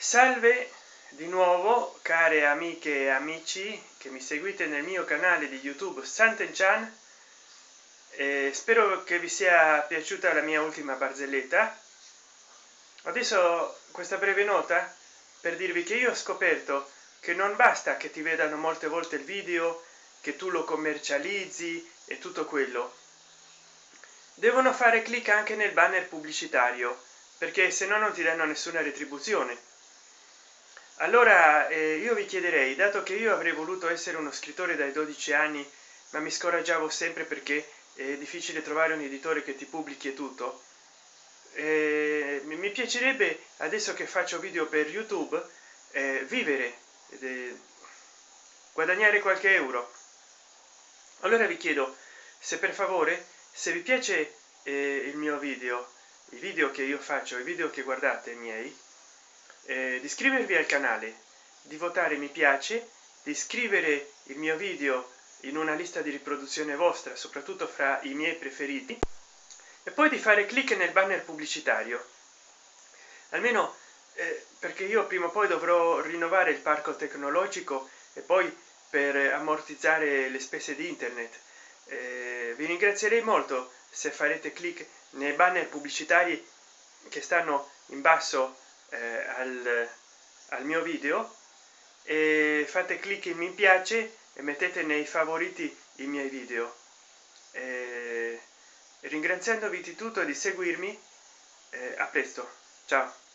salve di nuovo care amiche e amici che mi seguite nel mio canale di youtube Sant'Enchan e spero che vi sia piaciuta la mia ultima barzelletta. Adesso questa breve nota per dirvi che io ho scoperto che non basta che ti vedano molte volte il video che tu lo commercializzi e tutto quello. Devono fare clic anche nel banner pubblicitario perché se no non ti danno nessuna retribuzione allora eh, io vi chiederei dato che io avrei voluto essere uno scrittore dai 12 anni ma mi scoraggiavo sempre perché è difficile trovare un editore che ti pubblichi tutto eh, mi piacerebbe adesso che faccio video per youtube eh, vivere guadagnare qualche euro. Allora vi chiedo se per favore se vi piace eh, il mio video i video che io faccio i video che guardate miei eh, di iscrivervi al canale di votare mi piace di iscrivere il mio video in una lista di riproduzione vostra soprattutto fra i miei preferiti e poi di fare clic nel banner pubblicitario. Almeno eh, perché io prima o poi dovrò rinnovare il parco tecnologico e poi per ammortizzare le spese di internet. Eh, vi ringrazierei molto se farete clic nei banner pubblicitari che stanno in basso eh, al, al mio video e fate clic in mi piace e mettete nei favoriti i miei video. Eh, ringraziandovi di tutto di seguirmi eh, a presto. Ciao